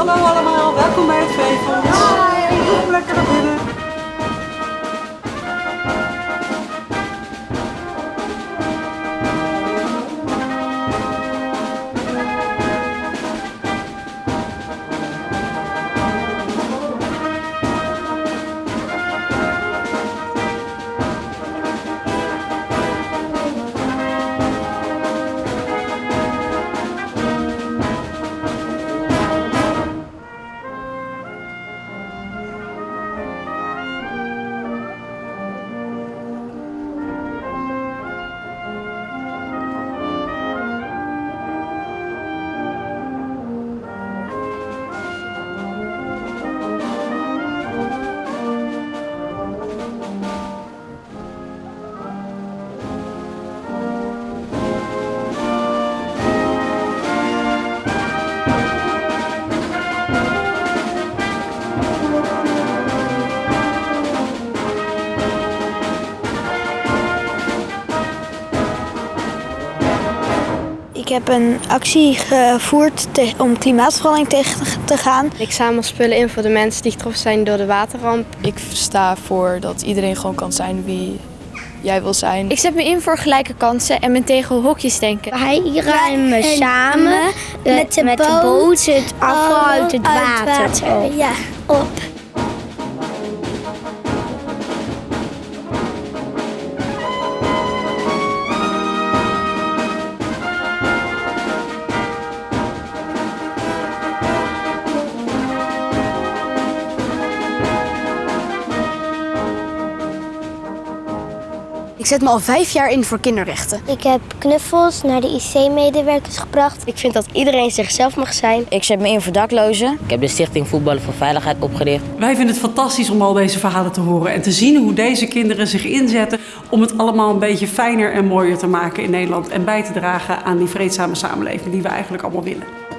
Hallo allemaal, welkom bij het Veefonds. Hi. hoe lekker heb een actie gevoerd om klimaatverandering tegen te gaan. Ik zamel spullen in voor de mensen die getroffen zijn door de waterramp. Ik sta voor dat iedereen gewoon kan zijn wie jij wil zijn. Ik zet me in voor gelijke kansen en ben tegen hokjes denken. Wij ruimen samen met de, met de boot het afval uit het water, Ja, op. Ik zet me al vijf jaar in voor kinderrechten. Ik heb knuffels naar de IC-medewerkers gebracht. Ik vind dat iedereen zichzelf mag zijn. Ik zet me in voor daklozen. Ik heb de Stichting Voetballen voor Veiligheid opgericht. Wij vinden het fantastisch om al deze verhalen te horen en te zien hoe deze kinderen zich inzetten om het allemaal een beetje fijner en mooier te maken in Nederland en bij te dragen aan die vreedzame samenleving die we eigenlijk allemaal willen.